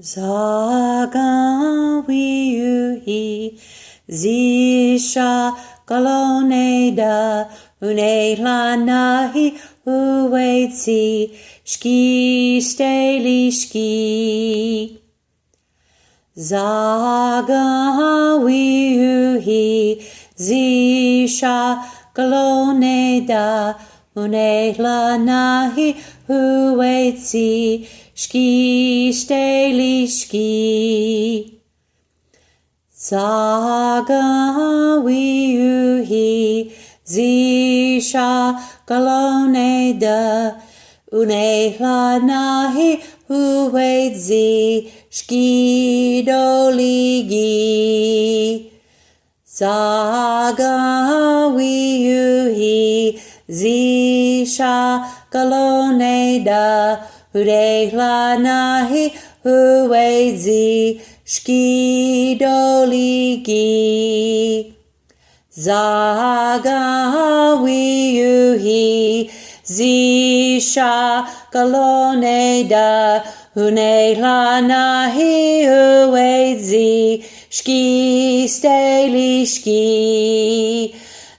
Zagan wiuhi zisha une lanahi uetsi ski steli ski. Zagan wiuhi zisha galoneda une lanahi uetsi Ski steli ski. Saga wiuhi zisha galone da unehla nahi uedzi ski doligi. Saga wiuhi zisha galone da Urehla nahi uedzi shkidoligi. Zaga wiuhi zisha galoneda unehla nahi uedzi shki steli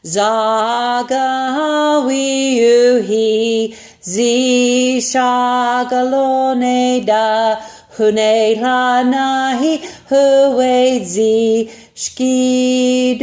shki. Zaga wiuhi Zisha galone da hune lanahi huedzi shkidoligi.